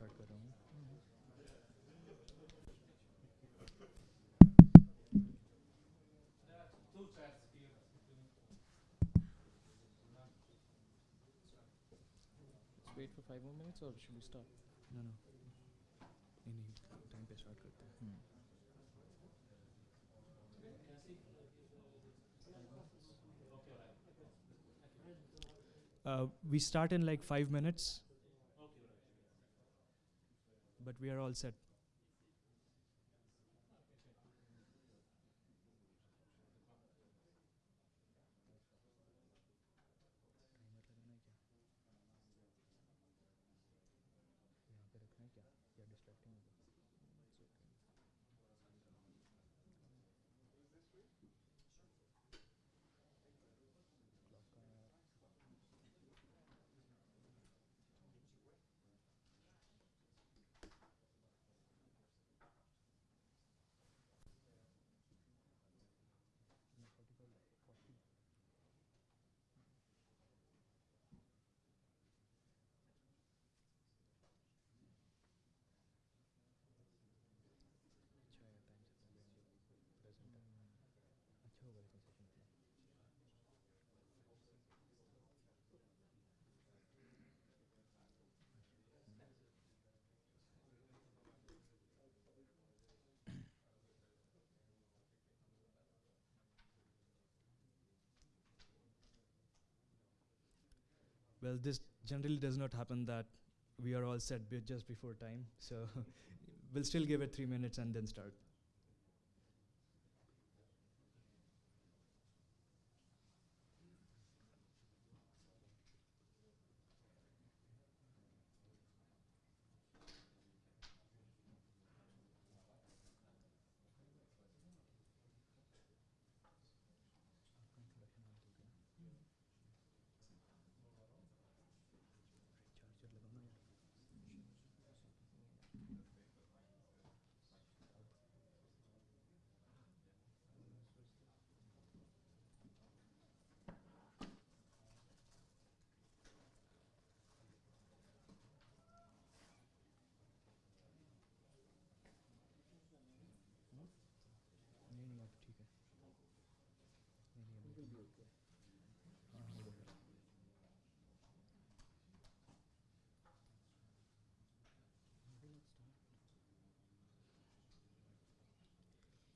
start good on. Wait for five more minutes or should we stop? No, no. Any time start. Hmm. Uh, we start in like five minutes. But we are all set. Well, this generally does not happen that we are all set just before time. So we'll still give it three minutes and then start.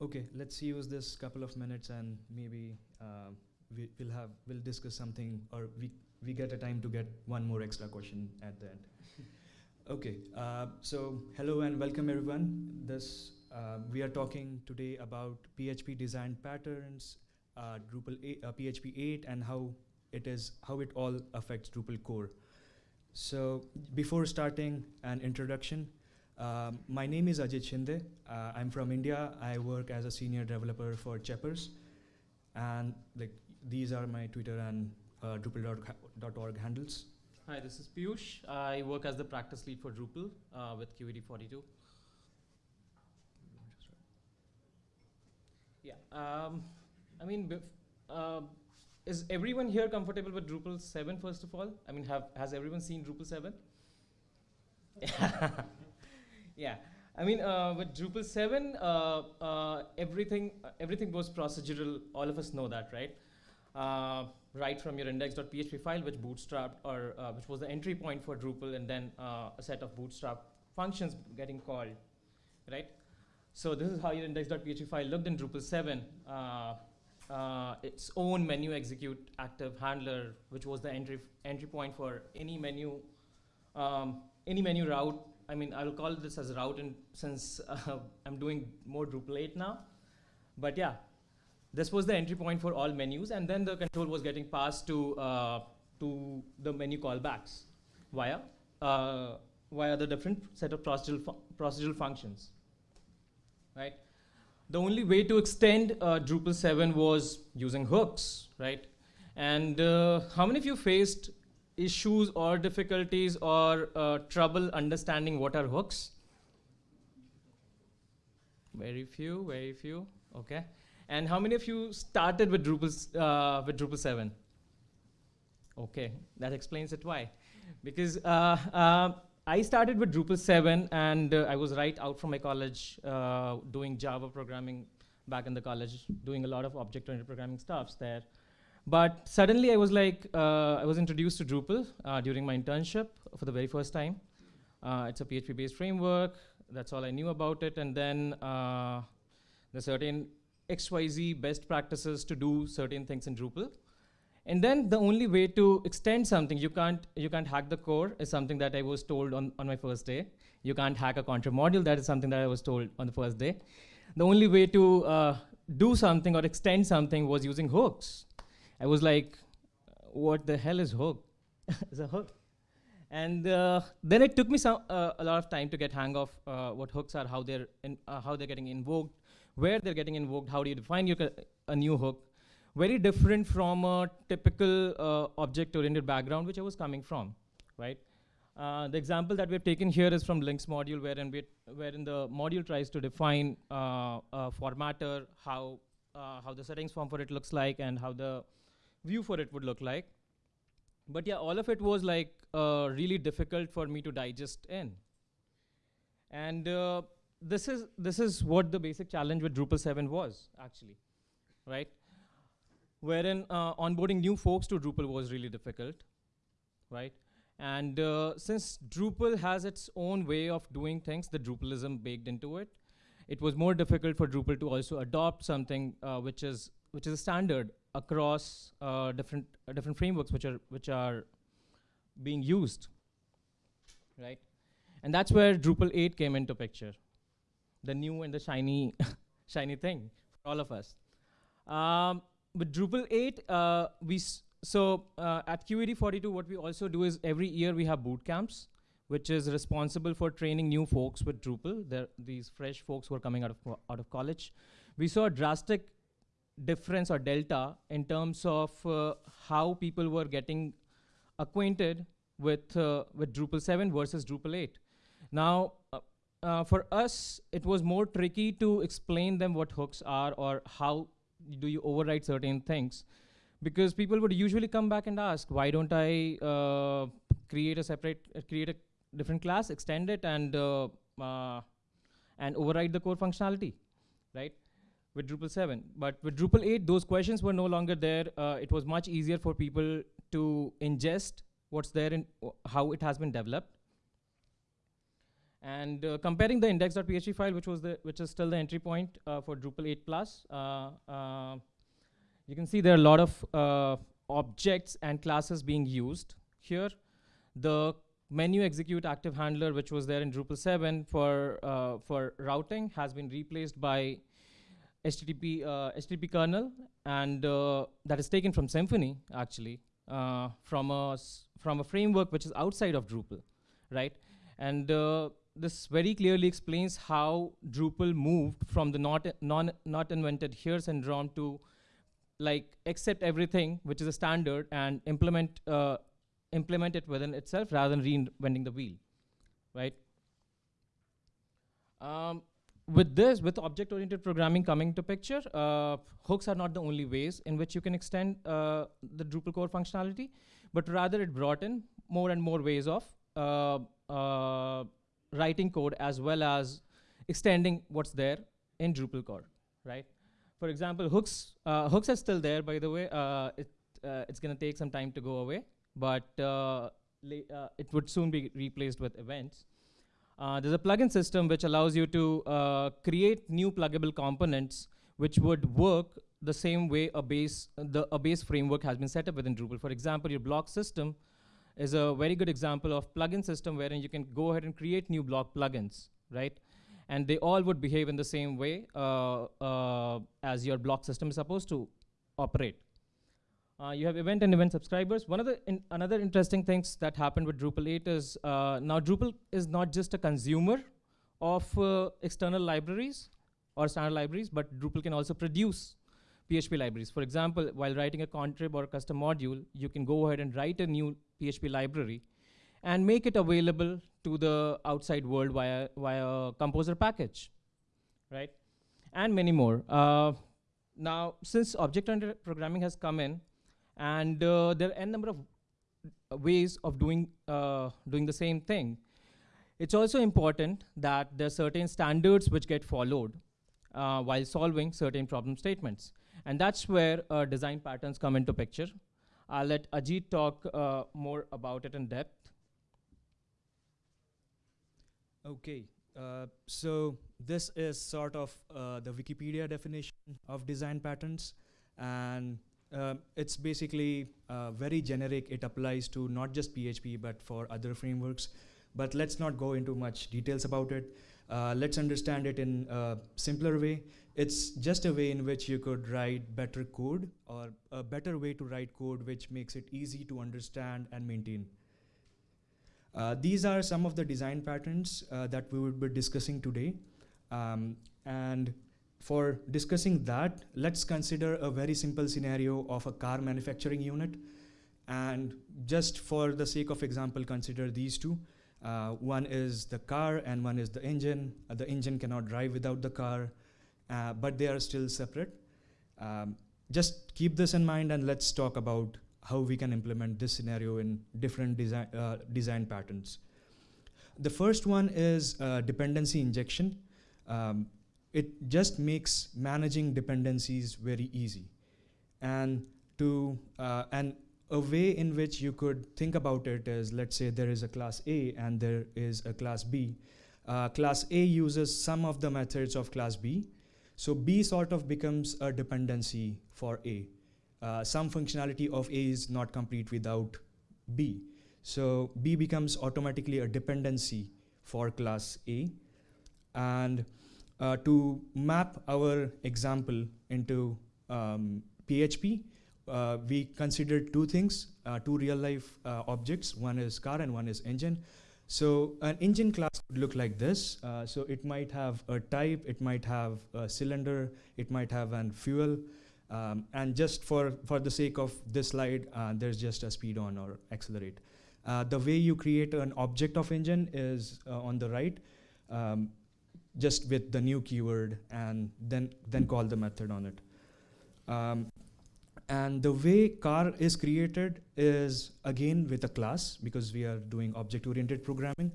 Okay, let's use this couple of minutes and maybe uh, we, we'll have we'll discuss something or we we get a time to get one more extra question at the end. okay, uh, so hello and welcome everyone. This uh, we are talking today about PHP design patterns, uh, Drupal 8, uh, PHP 8, and how it is how it all affects Drupal core. So before starting an introduction, um, my name is Ajit Shinde. Uh, I'm from India. I work as a senior developer for Cheppers, and like these are my Twitter and uh, Drupal.org handles. Hi, this is Piyush. I work as the practice lead for Drupal uh, with QED42. Yeah. Um, I mean, uh, is everyone here comfortable with Drupal 7 first of all? I mean, have has everyone seen Drupal 7? yeah. I mean, uh, with Drupal 7, uh, uh, everything everything was procedural. All of us know that, right? Uh, right from your index.php file, which bootstrapped or uh, which was the entry point for Drupal, and then uh, a set of bootstrap functions getting called, right? So this is how your index.php file looked in Drupal 7. Uh, uh, its own menu execute active handler, which was the entry entry point for any menu, um, any menu route. I mean, I'll call this as route, in, since uh, I'm doing more Drupal 8 now. But yeah, this was the entry point for all menus, and then the control was getting passed to uh, to the menu callbacks via uh, via the different set of procedural fu- procedural functions, right? The only way to extend uh, Drupal 7 was using hooks, right? And uh, how many of you faced issues or difficulties or uh, trouble understanding what are hooks? Very few, very few. Okay. And how many of you started with Drupal uh, with Drupal 7? Okay, that explains it why. Because uh, uh, I started with Drupal 7, and uh, I was right out from my college uh, doing Java programming back in the college, doing a lot of object-oriented programming stuffs there. But suddenly I was like, uh, I was introduced to Drupal uh, during my internship for the very first time. Uh, it's a PHP-based framework. That's all I knew about it. And then uh, the certain XYZ best practices to do certain things in Drupal. And then the only way to extend something, you can't, you can't hack the core, is something that I was told on, on my first day. You can't hack a contrib module, that is something that I was told on the first day. The only way to uh, do something or extend something was using hooks. I was like, what the hell is hook? it's a hook. And uh, then it took me some, uh, a lot of time to get hang of uh, what hooks are, how they're, in, uh, how they're getting invoked, where they're getting invoked, how do you define your a new hook. Very different from a typical uh, object-oriented background, which I was coming from, right? Uh, the example that we've taken here is from links module, wherein, we wherein the module tries to define uh, a formatter, how, uh, how the settings form for it looks like, and how the view for it would look like. But yeah, all of it was like uh, really difficult for me to digest in. And uh, this is this is what the basic challenge with Drupal 7 was actually, right? Wherein uh, onboarding new folks to Drupal was really difficult, right? And uh, since Drupal has its own way of doing things, the Drupalism baked into it, it was more difficult for Drupal to also adopt something uh, which is which is a standard across uh, different uh, different frameworks which are which are being used, right? And that's where Drupal 8 came into picture, the new and the shiny shiny thing for all of us. Um, with Drupal 8, uh, we so uh, at QED42, what we also do is every year we have boot camps, which is responsible for training new folks with Drupal. These fresh folks who are coming out of out of college. We saw a drastic difference or delta in terms of uh, how people were getting acquainted with uh, with Drupal 7 versus Drupal 8. Now, uh, uh, for us, it was more tricky to explain them what hooks are or how do you override certain things because people would usually come back and ask, why don't I uh, create a separate, create a different class, extend it, and uh, and override the core functionality, right? With Drupal 7, but with Drupal 8, those questions were no longer there. Uh, it was much easier for people to ingest what's there and how it has been developed. And uh, comparing the index.php file, which was the which is still the entry point for Drupal 8 plus, you can see there are a lot of uh, objects and classes being used here. The menu execute active handler, which was there in Drupal 7 for, uh, for routing, has been replaced by HTTP, uh, HTTP kernel, and uh, that is taken from Symfony, actually, uh, from, a from a framework which is outside of Drupal, right? And uh, this very clearly explains how Drupal moved from the not, non, not invented here syndrome to like accept everything which is a standard and implement uh, implement it within itself rather than reinventing the wheel, right? Um, with this, with object-oriented programming coming to picture, uh, hooks are not the only ways in which you can extend uh, the Drupal core functionality, but rather it brought in more and more ways of uh, uh writing code as well as extending what's there in Drupal core, right? For example, hooks, uh, hooks are still there, by the way. Uh, it, it's going to take some time to go away, but it would soon be replaced with events. Uh, there's a plugin system which allows you to create new pluggable components which would work the same way a base, the, a base framework has been set up within Drupal. For example, your block system is a very good example of plugin system wherein you can go ahead and create new block plugins, right? and they all would behave in the same way uh, uh, as your block system is supposed to operate. Uh, you have event and event subscribers. One of the in another interesting things that happened with Drupal 8 is uh, now Drupal is not just a consumer of uh, external libraries or standard libraries, but Drupal can also produce PHP libraries. For example, while writing a contrib or a custom module, you can go ahead and write a new PHP library and make it available to the outside world via, via composer package, right? And many more. Uh, now, since object-oriented programming has come in, and uh, there are n number of ways of doing, uh, doing the same thing, It's also important that there are certain standards which get followed uh, while solving certain problem statements. And that's where uh, design patterns come into picture. I'll let Ajit talk uh, more about it in depth. Okay, uh, so this is sort of the Wikipedia definition of design patterns, and um, it's basically uh, very generic. It applies to not just PHP but for other frameworks. But let's not go into much details about it. Uh, let's understand it in a simpler way. It's just a way in which you could write better code or a better way to write code which makes it easy to understand and maintain. Uh, these are some of the design patterns uh, that we will be discussing today. Um, and for discussing that, let's consider a very simple scenario of a car manufacturing unit. And just for the sake of example, consider these two. Uh, one is the car and one is the engine. Uh, the engine cannot drive without the car, uh, but they are still separate. Um, just keep this in mind and let's talk about how we can implement this scenario in different design, uh, design patterns. The first one is uh, dependency injection. Um, it just makes managing dependencies very easy. And to uh, and a way in which you could think about it is, let's say there is a class A and there is a class B. Uh, class A uses some of the methods of class B. So B sort of becomes a dependency for A uh, some functionality of A is not complete without B. So B becomes automatically a dependency for class A. And uh, to map our example into um, PHP, uh, we considered two things, uh, two real life uh, objects. One is car and one is engine. So an engine class would look like this. Uh, so it might have a type, it might have a cylinder, it might have an fuel, um, and just for, for the sake of this slide, uh, there's just a speed on or accelerate. The way you create an object of engine is on the right, um, just with the new keyword and then, then call the method on it. Um, and the way car is created is again with a class because we are doing object-oriented programming.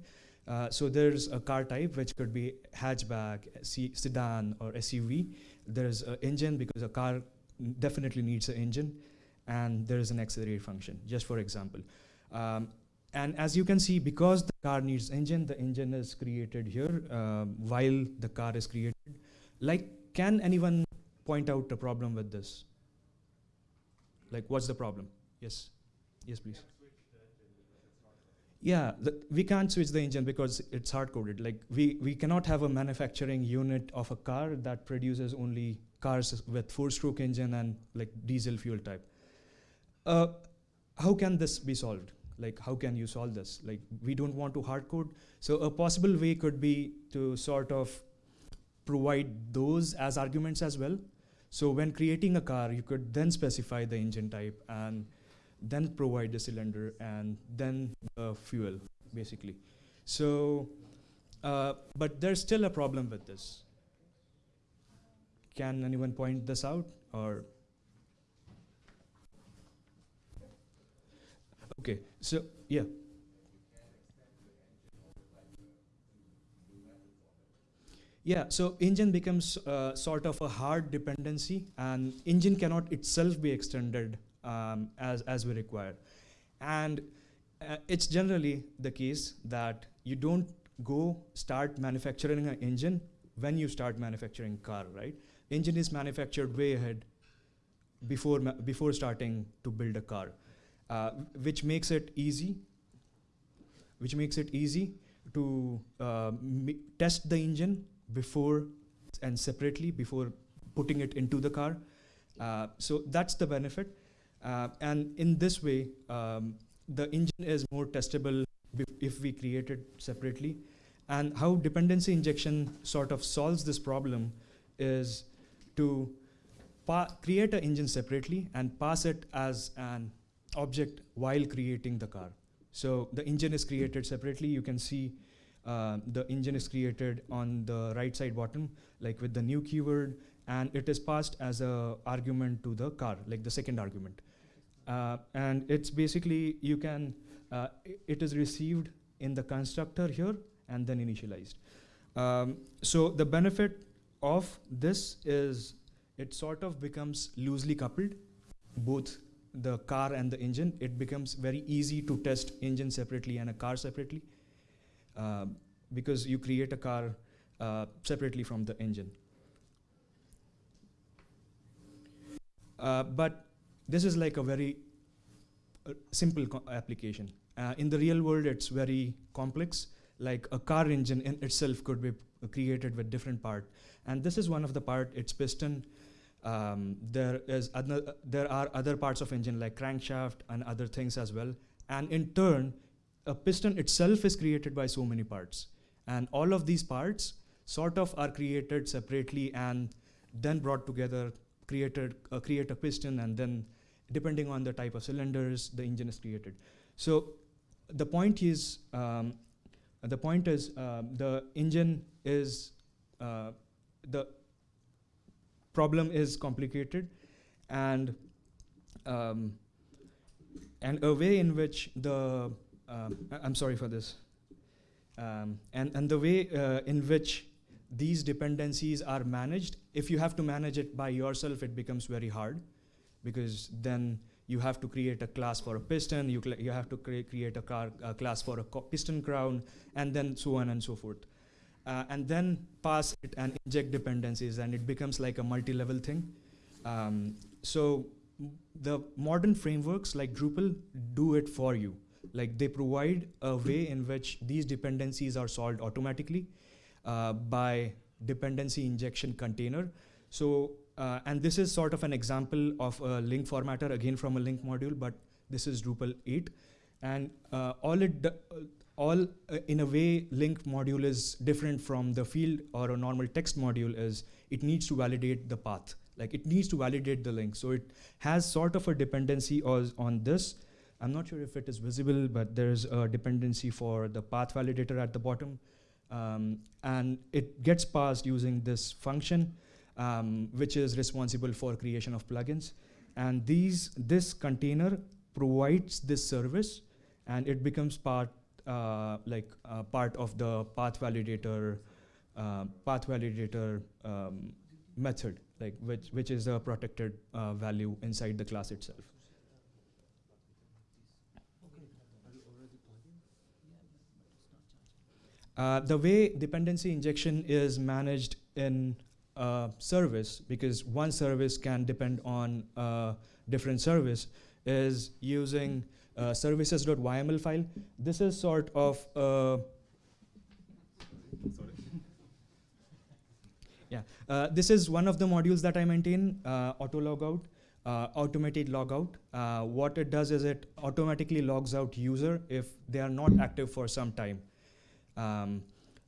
Uh, so there's a car type which could be hatchback, sedan, or SUV. There's an engine because a car definitely needs an engine, and there is an accelerate function, just for example. Um, and as you can see, because the car needs engine, the engine is created here um, while the car is created. Like, can anyone point out a problem with this? Like, what's the problem? Yes, yes, please. Yeah, the, we can't switch the engine because it's hard-coded. Like, we, we cannot have a manufacturing unit of a car that produces only cars with four-stroke engine and like diesel fuel type. Uh, how can this be solved? Like, how can you solve this? Like, we don't want to hard code. So a possible way could be to sort of provide those as arguments as well. So when creating a car, you could then specify the engine type and then provide the cylinder and then the fuel, basically. So, uh, but there's still a problem with this. Can anyone point this out or? Okay, so yeah. Yeah, so engine becomes uh, sort of a hard dependency and engine cannot itself be extended um, as, as we require. And uh, it's generally the case that you don't go start manufacturing an engine when you start manufacturing car, right? engine is manufactured way ahead before, before starting to build a car, uh, which makes it easy, which makes it easy to uh, test the engine before and separately before putting it into the car. Uh, so that's the benefit. Uh, and in this way, um, the engine is more testable if we create it separately. And how dependency injection sort of solves this problem is to create an engine separately and pass it as an object while creating the car. So the engine is created separately. You can see uh, the engine is created on the right side bottom, like with the new keyword, and it is passed as a argument to the car, like the second argument. Uh, and it's basically, you can, uh, it is received in the constructor here, and then initialized. Um, so the benefit of this is it sort of becomes loosely coupled, both the car and the engine. It becomes very easy to test engine separately and a car separately uh, because you create a car uh, separately from the engine. Uh, but this is like a very uh, simple application. Uh, in the real world, it's very complex. Like a car engine in itself could be created with different part. And this is one of the part, it's piston. Um, there, is other, there are other parts of engine like crankshaft and other things as well. And in turn, a piston itself is created by so many parts. And all of these parts sort of are created separately and then brought together, created, uh, create a piston and then depending on the type of cylinders, the engine is created. So the point is, um, the point is uh, the engine is, uh, the problem is complicated and um, and a way in which the, um, I'm sorry for this, um, and, and the way uh, in which these dependencies are managed, if you have to manage it by yourself, it becomes very hard because then you have to create a class for a piston, you, you have to cre create a, car, a class for a piston crown, and then so on and so forth. Uh, and then pass it and inject dependencies, and it becomes like a multi-level thing. Um, so the modern frameworks like Drupal do it for you. Like they provide a way in which these dependencies are solved automatically uh, by dependency injection container. So uh, and this is sort of an example of a link formatter, again from a link module, but this is Drupal 8. And uh, all it, all uh, in a way, link module is different from the field or a normal text module is it needs to validate the path. Like it needs to validate the link. So it has sort of a dependency on this. I'm not sure if it is visible, but there's a dependency for the path validator at the bottom. Um, and it gets passed using this function um, which is responsible for creation of plugins. And these, this container provides this service and it becomes part, uh, like uh, part of the path validator, uh, path validator um, method, like which, which is a protected uh, value inside the class itself. Uh, the way dependency injection is managed in service, because one service can depend on a different service, is using uh, services.yml file. This is sort of a yeah. Uh, this is one of the modules that I maintain, uh, auto logout, uh, automated logout. Uh, what it does is it automatically logs out user if they are not active for some time. Um,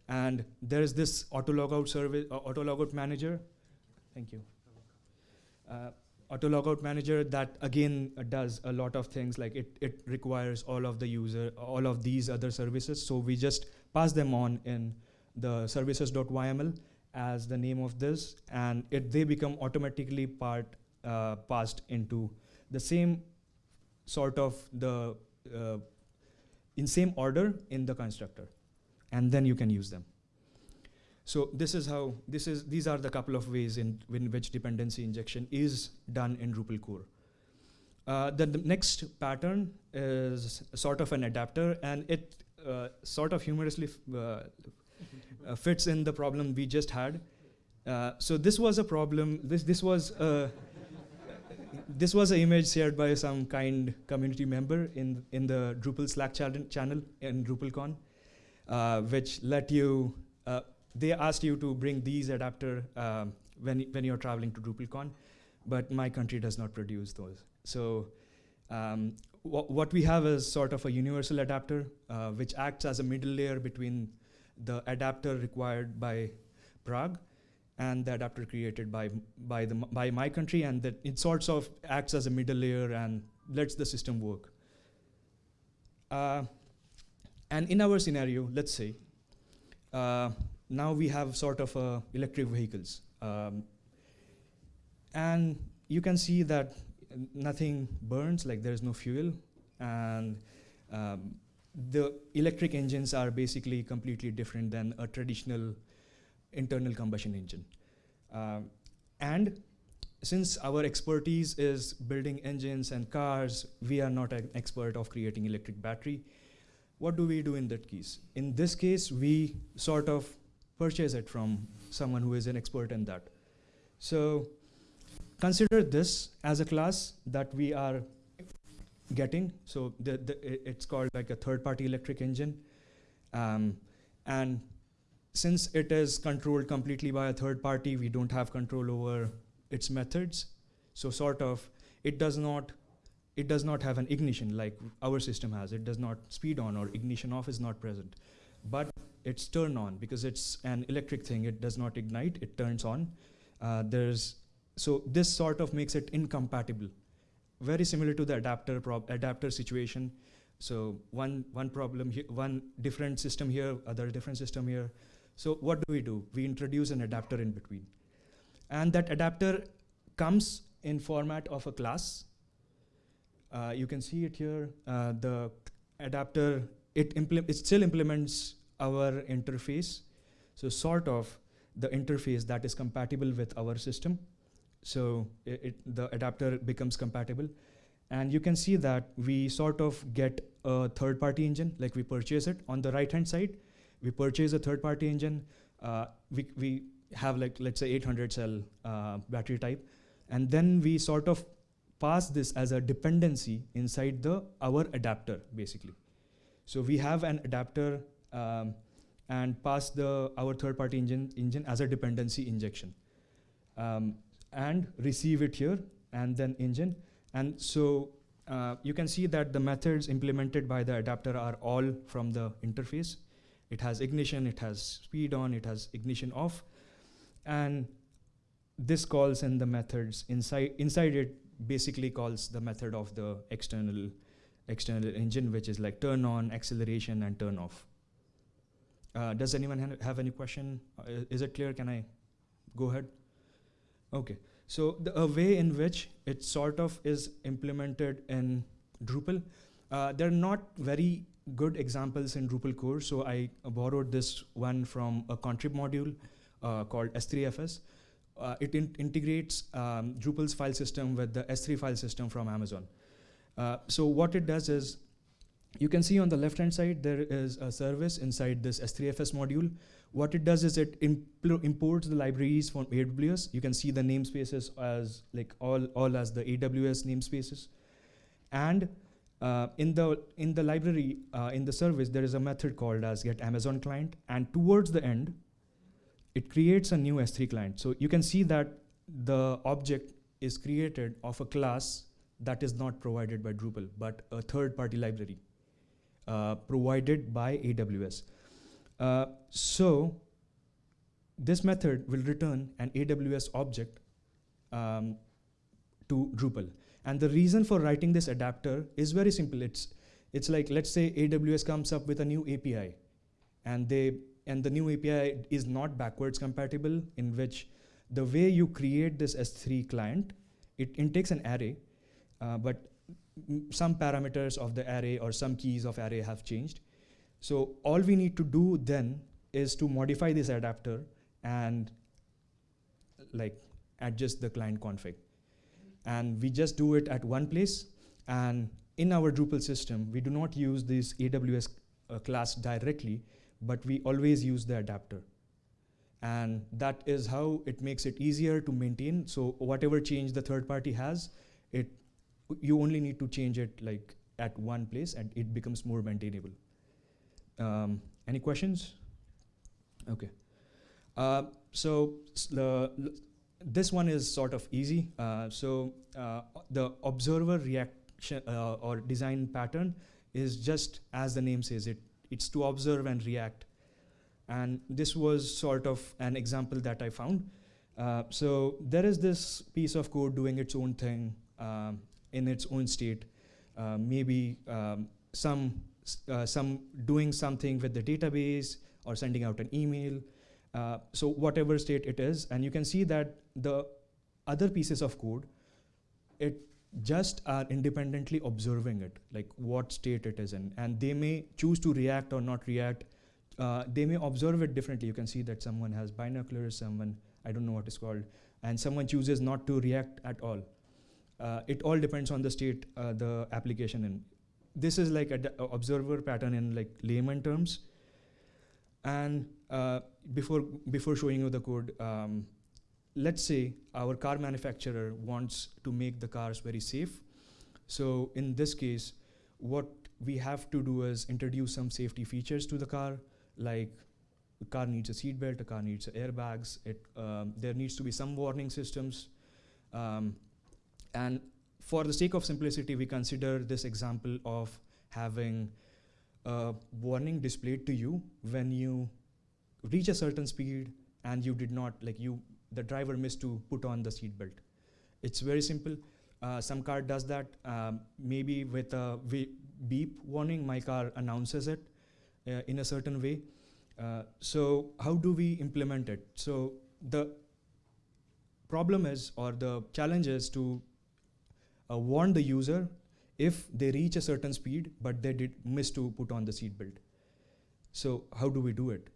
and there is this auto logout service, uh, auto logout manager. Thank you. Auto logout manager that again uh, does a lot of things like it, it requires all of the user, all of these other services. So we just pass them on in the services.yml as the name of this and it, they become automatically part uh, passed into the same sort of the uh, in same order in the constructor and then you can use them. So this is how, this is, these are the couple of ways in, in which dependency injection is done in Drupal core. Uh, the, the, next pattern is sort of an adapter and it uh, sort of humorously uh, uh, fits in the problem we just had. Uh, so this was a problem, this, this was a, this was an image shared by some kind community member in, in the Drupal Slack channel in DrupalCon uh, which let you, they asked you to bring these adapter um, when, when you're traveling to DrupalCon, but my country does not produce those. So um, wh what we have is sort of a universal adapter, uh, which acts as a middle layer between the adapter required by Prague and the adapter created by by the by my country, and that it sorts of acts as a middle layer and lets the system work. Uh, and in our scenario, let's say, uh, now we have sort of uh, electric vehicles. Um, and you can see that nothing burns, like there's no fuel. And um, the electric engines are basically completely different than a traditional internal combustion engine. Um, and since our expertise is building engines and cars, we are not an expert of creating electric battery. What do we do in that case? In this case, we sort of purchase it from someone who is an expert in that. So consider this as a class that we are getting. So the, the, it's called like a third-party electric engine. Um, and since it is controlled completely by a third party, we don't have control over its methods. So sort of, it does not, it does not have an ignition like our system has. It does not speed on or ignition off is not present. But it's turn on because it's an electric thing. It does not ignite, it turns on. Uh, there's, so this sort of makes it incompatible. Very similar to the adapter adapter situation. So one, one problem, one different system here, other different system here. So what do we do? We introduce an adapter in between. And that adapter comes in format of a class. Uh, you can see it here. Uh, the adapter, it, it still implements our interface. So sort of the interface that is compatible with our system. So it, it, the adapter becomes compatible. And you can see that we sort of get a third party engine, like we purchase it on the right hand side we purchase a third party engine, uh, we, we have like, let's say 800 cell uh, battery type, and then we sort of pass this as a dependency inside the our adapter, basically. So we have an adapter um, and pass the our third party engine, engine as a dependency injection. Um, and receive it here and then engine. And so uh, you can see that the methods implemented by the adapter are all from the interface. It has ignition, it has speed on, it has ignition off. And this calls in the methods inside, inside it basically calls the method of the external external engine, which is like turn on, acceleration, and turn off. Uh, does anyone ha have any question? Uh, is it clear? Can I go ahead? Okay. So the a way in which it sort of is implemented in Drupal, uh, they're not very good examples in Drupal core. So I borrowed this one from a contrib module uh, called S3FS. Uh, it in integrates um, Drupal's file system with the S3 file system from Amazon. Uh, so what it does is, you can see on the left-hand side, there is a service inside this S3FS module. What it does is it imports the libraries from AWS. You can see the namespaces as like all, all as the AWS namespaces. And uh, in the in the library uh, in the service there is a method called as get Amazon client, and towards the end, it creates a new S3 client. So you can see that the object is created of a class that is not provided by Drupal, but a third-party library uh, provided by AWS. Uh, so this method will return an AWS object um, to Drupal. And the reason for writing this adapter is very simple. It's, it's like, let's say AWS comes up with a new API and they and the new API is not backwards compatible in which the way you create this S3 client, it intakes an array, uh, but some parameters of the array or some keys of array have changed. So all we need to do then is to modify this adapter and like adjust the client config. And we just do it at one place. And in our Drupal system, we do not use this AWS uh, class directly, but we always use the adapter. And that is how it makes it easier to maintain. So whatever change the third party has, it you only need to change it like at one place and it becomes more maintainable. Um, any questions? Okay. Uh, so the this one is sort of easy. Uh, so uh, the observer reaction uh, or design pattern is just as the name says it. It's to observe and react. And this was sort of an example that I found. Uh, so there is this piece of code doing its own thing um, in its own state. Uh, maybe um, some uh, some doing something with the database or sending out an email. Uh, so whatever state it is, and you can see that the other pieces of code, it just are independently observing it, like what state it is in, and they may choose to react or not react. Uh, they may observe it differently. You can see that someone has binoculars, someone I don't know what it's called, and someone chooses not to react at all. Uh, it all depends on the state uh, the application in. This is like an observer pattern in like layman terms. And uh, before before showing you the code, um, let's say our car manufacturer wants to make the cars very safe. So in this case, what we have to do is introduce some safety features to the car, like the car needs a seat belt, the car needs airbags, it, um, there needs to be some warning systems. Um, and for the sake of simplicity, we consider this example of having a warning displayed to you when you reach a certain speed and you did not, like you the driver missed to put on the seat belt. It's very simple. Uh, some car does that. Um, maybe with a beep warning, my car announces it uh, in a certain way. Uh, so how do we implement it? So the problem is, or the challenge is to uh, warn the user if they reach a certain speed, but they did miss to put on the seat belt. So how do we do it?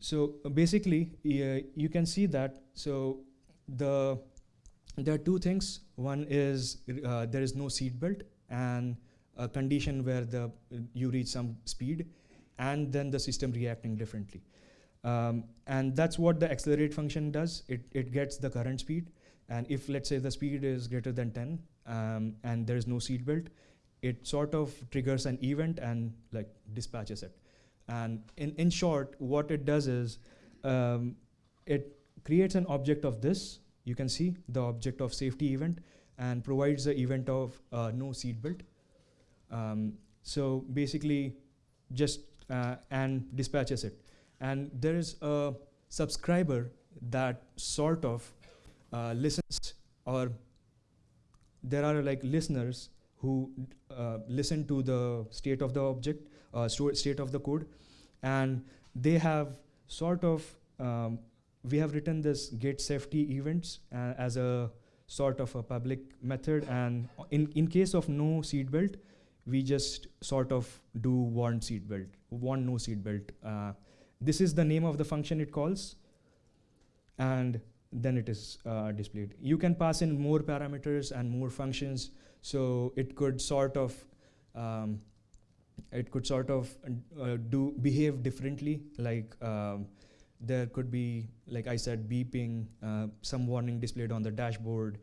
So uh, basically, uh, you can see that. So the there are two things. One is uh, there is no seat belt and a condition where the you reach some speed, and then the system reacting differently. Um, and that's what the accelerate function does. It, it gets the current speed. And if let's say the speed is greater than 10 um, and there is no seat belt, it sort of triggers an event and like dispatches it. And in, in short, what it does is um, it creates an object of this. You can see the object of safety event and provides the event of uh, no seatbelt. Um, so basically, just uh, and dispatches it. And there is a subscriber that sort of uh, listens or there are like listeners who uh, listen to the state of the object uh, state of the code. And they have sort of, um, we have written this get safety events uh, as a sort of a public method. And in, in case of no seatbelt, we just sort of do warn seatbelt, warn no seatbelt. Uh, this is the name of the function it calls. And then it is uh, displayed. You can pass in more parameters and more functions. So it could sort of um, it could sort of uh, do behave differently. Like um, there could be, like I said, beeping, uh, some warning displayed on the dashboard.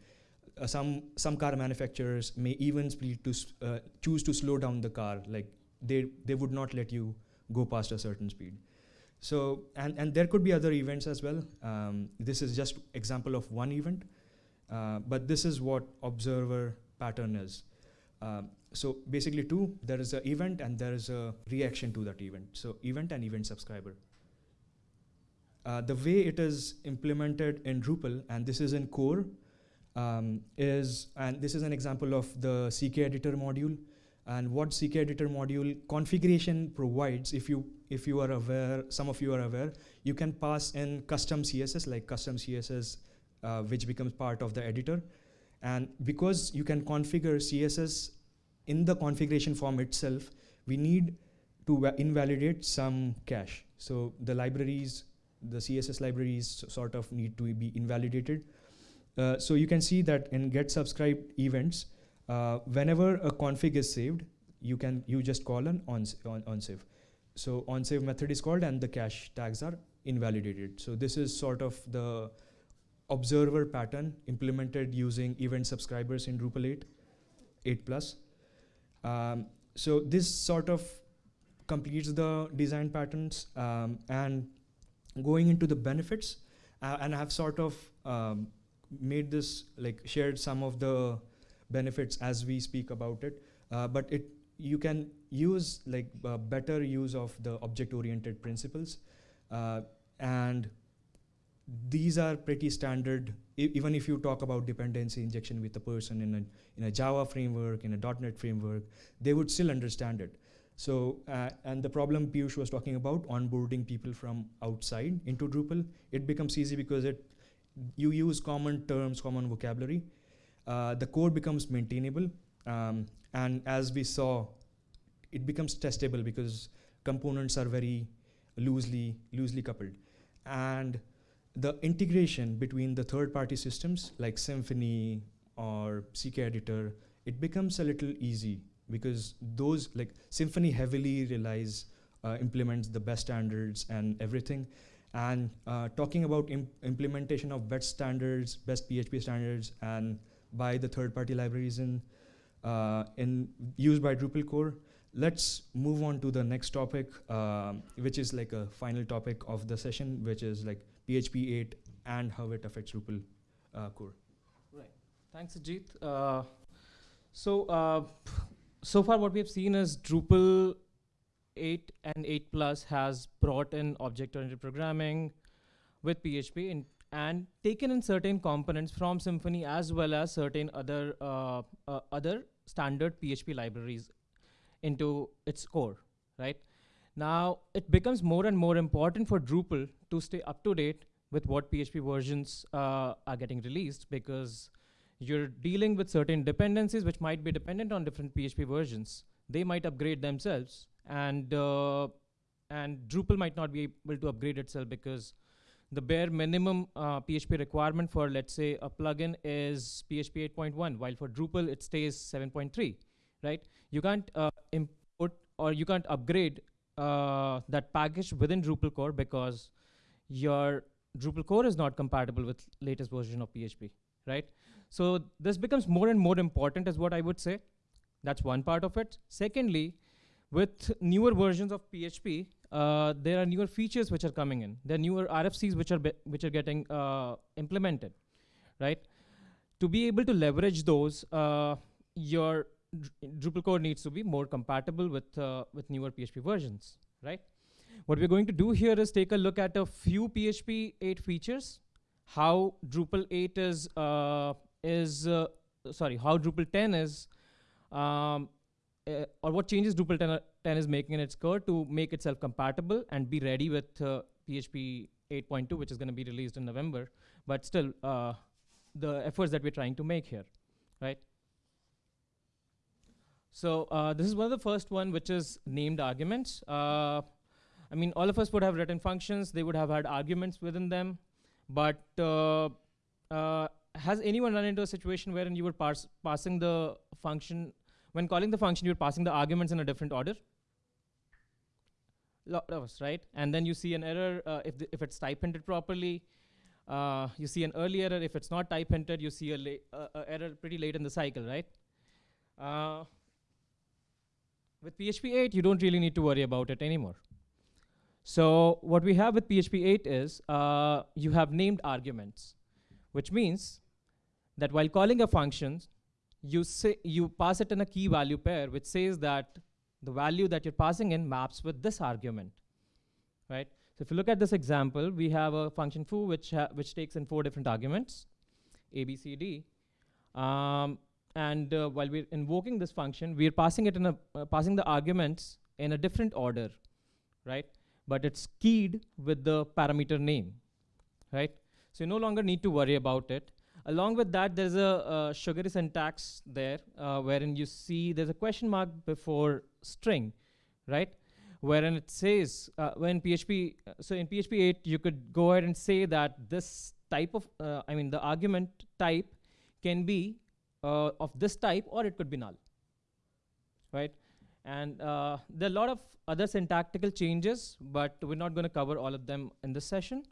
Uh, some some car manufacturers may even to uh, choose to slow down the car. Like they they would not let you go past a certain speed. So and and there could be other events as well. Um, this is just example of one event, uh, but this is what observer pattern is. Um, so basically two, there is an event and there is a reaction to that event. So event and event subscriber. Uh, the way it is implemented in Drupal, and this is in core, um, is, and this is an example of the CK editor module, and what CK editor module configuration provides, if you, if you are aware, some of you are aware, you can pass in custom CSS, like custom CSS, uh, which becomes part of the editor. And because you can configure CSS in the configuration form itself, we need to invalidate some cache. So the libraries, the CSS libraries sort of need to be invalidated. Uh, so you can see that in get subscribed events, uh, whenever a config is saved, you can you just call an on, on, on save. So on save method is called and the cache tags are invalidated. So this is sort of the observer pattern implemented using event subscribers in Drupal 8, 8 plus. Um, so this sort of completes the design patterns um, and going into the benefits uh, and I've sort of um, made this like shared some of the benefits as we speak about it uh, but it you can use like uh, better use of the object oriented principles uh, and these are pretty standard, even if you talk about dependency injection with a person in a, in a Java framework, in a .NET framework, they would still understand it. So, uh, and the problem Piyush was talking about, onboarding people from outside into Drupal, it becomes easy because it you use common terms, common vocabulary. uh, the code becomes maintainable. Um, and as we saw, it becomes testable because components are very loosely loosely coupled. And the integration between the third-party systems like Symfony or CK Editor, it becomes a little easy because those like Symfony heavily relies uh, implements the best standards and everything. And uh, talking about imp implementation of best standards, best PHP standards, and by the third-party libraries in, in used by Drupal core, let's move on to the next topic, um, which is like a final topic of the session, which is like PHP 8 and how it affects Drupal uh, core. Right. Thanks, Ajit. Uh, so, uh, so far what we have seen is Drupal 8 and 8 Plus has brought in object-oriented programming with PHP in, and taken in certain components from Symfony as well as certain other uh, uh, other standard PHP libraries into its core, right? Now, it becomes more and more important for Drupal to stay up to date with what PHP versions uh, are getting released because you're dealing with certain dependencies which might be dependent on different PHP versions. They might upgrade themselves and uh, and Drupal might not be able to upgrade itself because the bare minimum uh, PHP requirement for let's say a plugin is PHP 8.1 while for Drupal it stays 7.3 right? You can't uh, import or you can't upgrade uh, that package within Drupal core because your Drupal core is not compatible with latest version of PHP right? So this becomes more and more important is what I would say. That's one part of it. Secondly with newer versions of PHP, uh, there are newer features which are coming in. There are newer RFCs which are which are getting uh, implemented, right? To be able to leverage those, uh, your Drupal core needs to be more compatible with uh, with newer PHP versions, right? What we're going to do here is take a look at a few PHP 8 features, how Drupal 8 is uh, is uh, sorry, how Drupal 10 is um, uh, or what changes Drupal 10, 10, is making in its core to make itself compatible and be ready with uh, PHP 8.2, which is going to be released in November. But still, uh, the efforts that we're trying to make here, right? So uh, this is one of the first one, which is named arguments. Uh, I mean, all of us would have written functions. They would have had arguments within them. But uh, has anyone run into a situation wherein you were passing the function when calling the function, you're passing the arguments in a different order. Us, right? And then you see an error uh, if, if it's type hinted properly. Uh, you see an early error. If it's not type hinted, you see a, a error pretty late in the cycle, right? Uh, with PHP 8, you don't really need to worry about it anymore. So what we have with PHP 8 is uh, you have named arguments, which means that while calling a function, you say you pass it in a key value pair, which says that the value that you're passing in maps with this argument, right? So if you look at this example, we have a function foo which which takes in four different arguments, a, b, c, d, um, and uh, while we're invoking this function, we're passing it in a uh, passing the arguments in a different order, right? But it's keyed with the parameter name, right? So you no longer need to worry about it. Along with that, there's a, sugary syntax there, uh, wherein you see there's a question mark before string, right? Wherein it says, uh, when PHP, uh, so in PHP 8, you could go ahead and say that this type of, uh, I mean, the argument type can be uh, of this type or it could be null, right? And uh, there are a lot of other syntactical changes, but we're not going to cover all of them in this session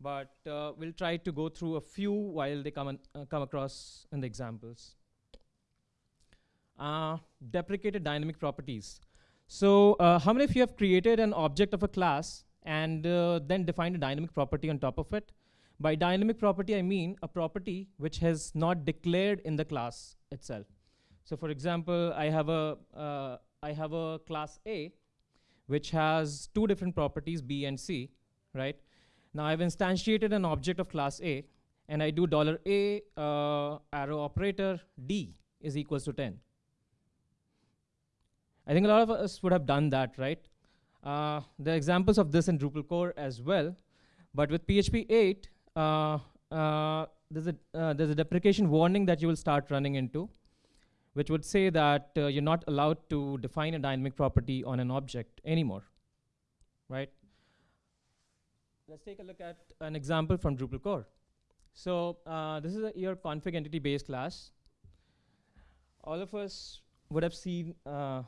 but uh, we'll try to go through a few while they come, uh, come across in the examples. Uh, deprecated dynamic properties. So uh, how many of you have created an object of a class and uh, then defined a dynamic property on top of it? By dynamic property, I mean a property which has not declared in the class itself. So for example, I have a, uh, I have a class A, which has two different properties, B and C, right? Now I've instantiated an object of class A, and I do dollar $a uh, arrow operator d is equals to 10. I think a lot of us would have done that, right? Uh, there are examples of this in Drupal core as well, but with PHP 8, uh, uh, there's a uh, there's a deprecation warning that you will start running into, which would say that uh, you're not allowed to define a dynamic property on an object anymore, right? Let's take a look at an example from Drupal core. So uh, this is your config entity base class. All of us would have seen uh,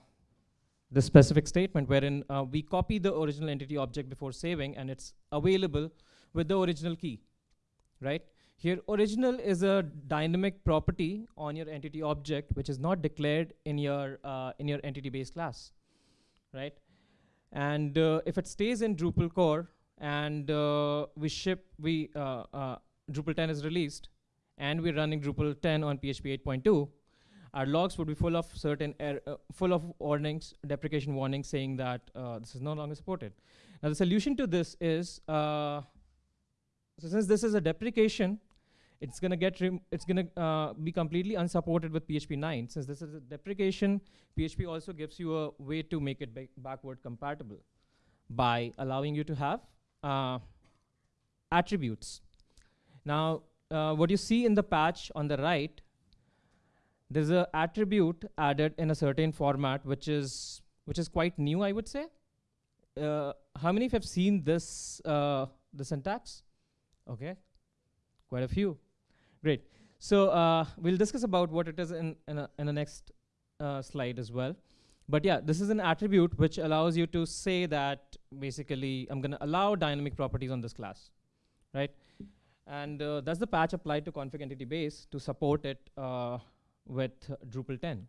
the specific statement wherein uh, we copy the original entity object before saving and it's available with the original key, right? Here, original is a dynamic property on your entity object which is not declared in your uh, in your entity base class, right? And uh, if it stays in Drupal core and uh, we ship we uh, uh, Drupal 10 is released and we're running Drupal 10 on PHP 8.2, our logs would be full of certain er uh, full of warnings, deprecation warnings saying that uh, this is no longer supported. Now the solution to this is, uh, so since this is a deprecation, it's gonna get it's gonna be completely unsupported with PHP 9. Since this is a deprecation, PHP also gives you a way to make it backward compatible by allowing you to have uh, attributes. Now, uh, what you see in the patch on the right, there's an attribute added in a certain format, which is which is quite new, I would say. Uh, how many of you have seen this uh, the syntax? Okay, quite a few. Great. So uh, we'll discuss about what it is in in, a, in the next uh, slide as well. But yeah, this is an attribute which allows you to say that basically I'm going to allow dynamic properties on this class, right? And uh, that's the patch applied to config entity base to support it uh, with Drupal 10.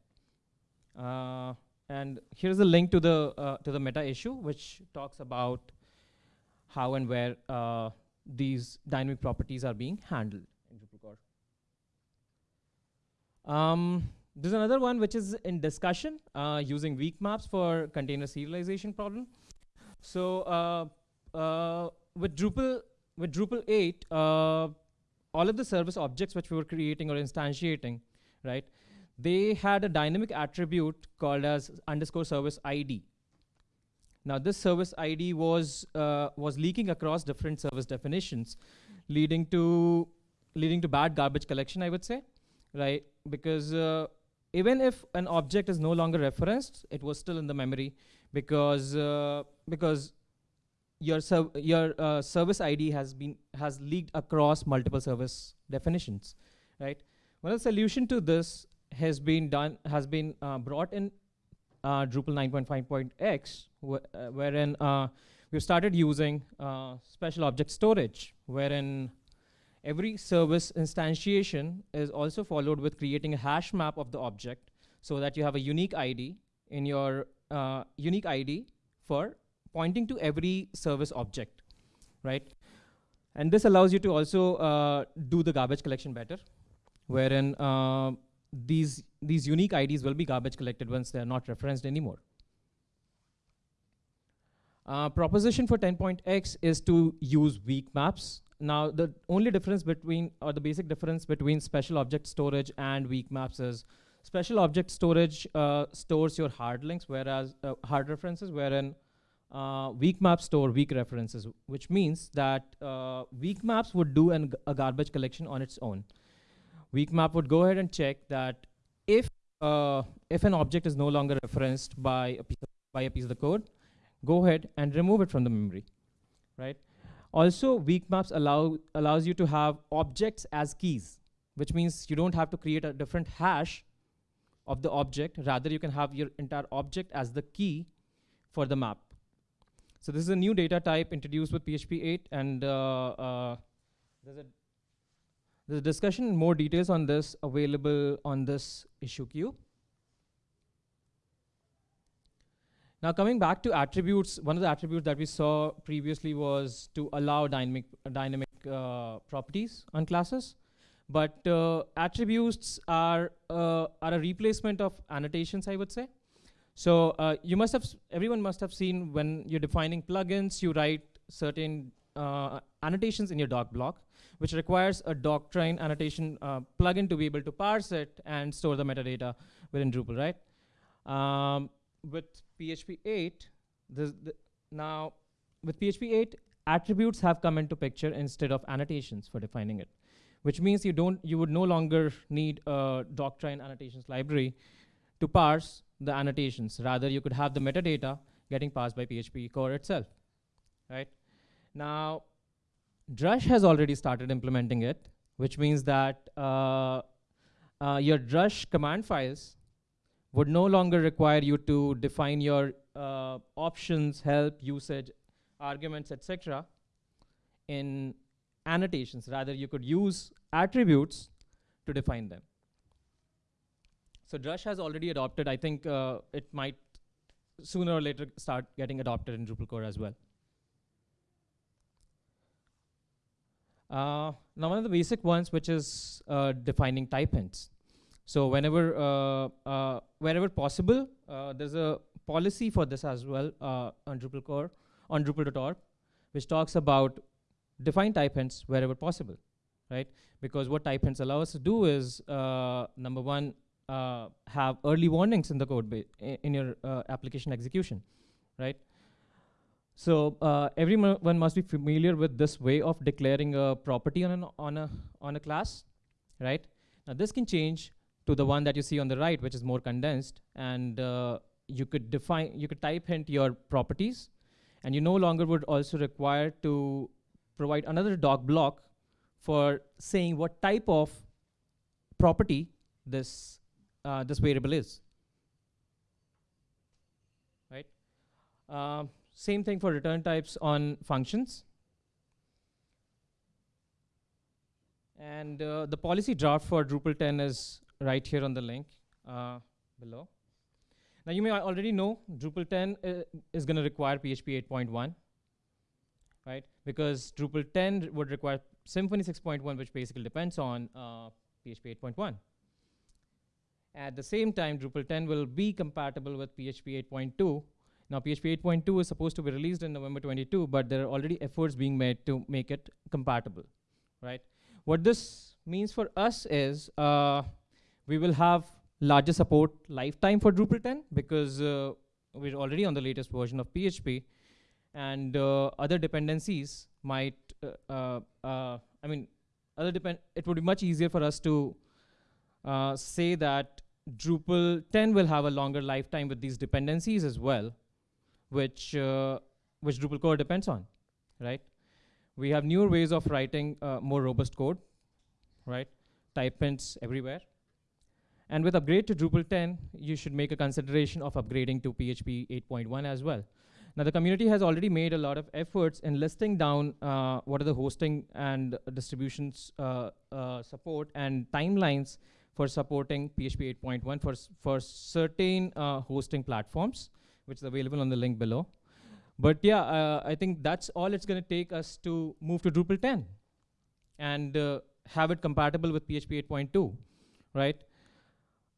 Uh, and here's a link to the uh, to the meta issue, which talks about how and where uh, these dynamic properties are being handled in Drupal core. Um, there's another one which is in discussion uh, using weak maps for container serialization problem. So with Drupal with Drupal 8, uh, all of the service objects which we were creating or instantiating, right, they had a dynamic attribute called as underscore service ID. Now this service ID was uh, was leaking across different service definitions, leading to leading to bad garbage collection, I would say, right? Because uh, even if an object is no longer referenced, it was still in the memory because uh, because your your uh, service ID has been has leaked across multiple service definitions, right? Well, the solution to this has been done has been uh, brought in uh, Drupal 9.5.x, wh uh, wherein uh, we've started using special object storage, wherein every service instantiation is also followed with creating a hash map of the object, so that you have a unique ID in your unique ID for pointing to every service object, right? And this allows you to also uh, do the garbage collection better, wherein uh, these, these unique IDs will be garbage collected once they're not referenced anymore. Uh, proposition for 10.x is to use weak maps. Now, the only difference between, or the basic difference between special object storage and weak maps is special object storage uh, stores your hard links, whereas uh, hard references, wherein uh, weak maps store weak references, which means that uh, weak maps would do an a garbage collection on its own. Weak map would go ahead and check that if uh, if an object is no longer referenced by a piece of, by a piece of the code, go ahead and remove it from the memory, right? Also, weak maps allow allows you to have objects as keys, which means you don't have to create a different hash of the object. Rather, you can have your entire object as the key for the map. So this is a new data type introduced with PHP 8, and uh, uh, there's a there's a discussion, more details on this available on this issue queue. Now coming back to attributes, one of the attributes that we saw previously was to allow dynamic dynamic uh, properties on classes. But uh, attributes are uh, are a replacement of annotations, I would say. So uh, you must have, everyone must have seen when you're defining plugins, you write certain uh, annotations in your doc block, which requires a doctrine annotation uh, plugin to be able to parse it and store the metadata within Drupal, right? Um, with PHP 8, the, now with PHP 8, attributes have come into picture instead of annotations for defining it, which means you don't you would no longer need a doctrine annotations library to parse the annotations. Rather, you could have the metadata getting passed by PHP core itself, right? Now, Drush has already started implementing it, which means that uh, uh, your Drush command files would no longer require you to define your uh, options, help, usage, arguments, etc. in annotations. Rather, you could use attributes to define them. So Drush has already adopted. I think uh, it might sooner or later start getting adopted in Drupal core as well. Uh, now, one of the basic ones, which is uh, defining type hints. So whenever, uh, uh, wherever possible, uh, there's a policy for this as well on Drupal core, on Drupal.org, which talks about define type hints wherever possible, right? Because what type hints allow us to do is, number one, uh, have early warnings in the code in your uh, application execution, right? So uh, everyone must be familiar with this way of declaring a property on, an, on, a, on a class, right? Now this can change to the one that you see on the right, which is more condensed, and uh, you could define, you could type hint your properties, and you no longer would also require to provide another doc block for saying what type of property this uh, this variable is. Right? Uh, same thing for return types on functions. And uh, the policy draft for Drupal 10 is right here on the link uh, below. Now you may already know Drupal 10 uh, is going to require PHP 8.1, right? Because Drupal 10 would require Symfony 6.1, which basically depends on uh, PHP 8.1. At the same time, Drupal 10 will be compatible with PHP 8.2. Now, PHP 8.2 is supposed to be released in November 22, but there are already efforts being made to make it compatible, right? What this means for us is uh, we will have larger support lifetime for Drupal 10 because uh, we're already on the latest version of PHP, and uh, other dependencies might, uh, uh, I mean, other depend. It would be much easier for us to say that Drupal 10 will have a longer lifetime with these dependencies as well, which, which Drupal core depends on, right? We have newer ways of writing more robust code, right? Type hints everywhere. And with upgrade to Drupal 10, you should make a consideration of upgrading to PHP 8.1 as well. Now, the community has already made a lot of efforts in listing down uh, what are the hosting and distributions uh, uh, support and timelines for supporting PHP 8.1 for, for certain uh, hosting platforms, which is available on the link below. But yeah, uh, I think that's all it's going to take us to move to Drupal 10 and uh, have it compatible with PHP 8.2, right?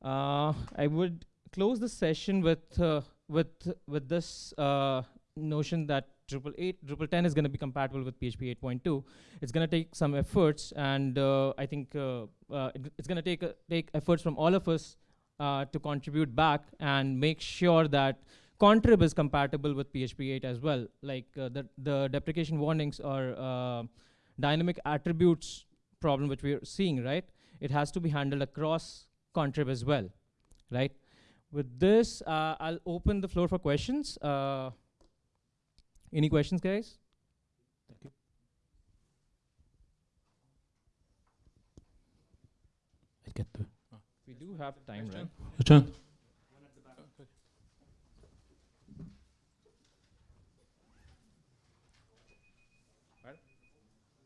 I would close the session with, with, with this uh, notion that Drupal 8, Drupal 10 is going to be compatible with PHP 8.2. It's going to take some efforts, and uh, I think uh, uh, it, it's going to take take efforts from all of us uh, to contribute back and make sure that contrib is compatible with PHP 8 as well. Like uh, the the deprecation warnings or uh, dynamic attributes problem which we're seeing, right? It has to be handled across contrib as well, right? With this, uh, I'll open the floor for questions. Uh, any questions, guys? Thank you. I get the. We do have time, right? Your turn.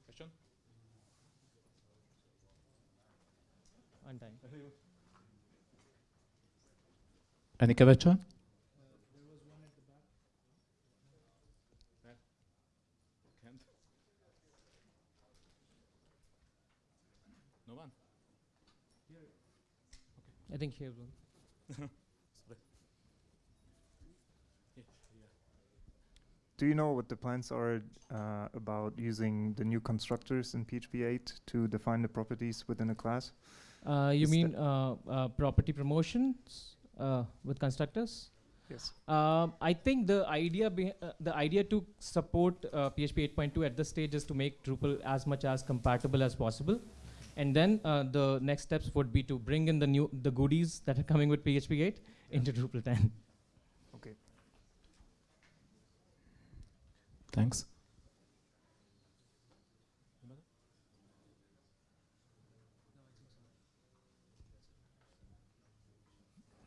Question? On time. Any question? No one. I think here will. Do you know what the plans are uh, about using the new constructors in PHP 8 to define the properties within a class? Uh, you Is mean uh, uh, property promotions uh, with constructors? Yes. Um, I think the idea uh, the idea to support PHP 8.2 at this stage is to make Drupal as much as compatible as possible And then uh, the next steps would be to bring in the new the goodies that are coming with PHP 8 into Drupal 10. Okay. Thanks.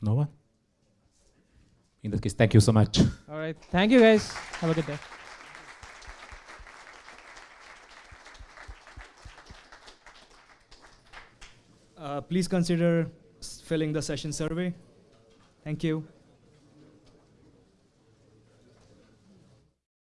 No one? In that case, thank you so much. All right. Thank you guys. Have a good day. Uh, please consider filling the session survey. Thank you.